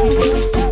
Música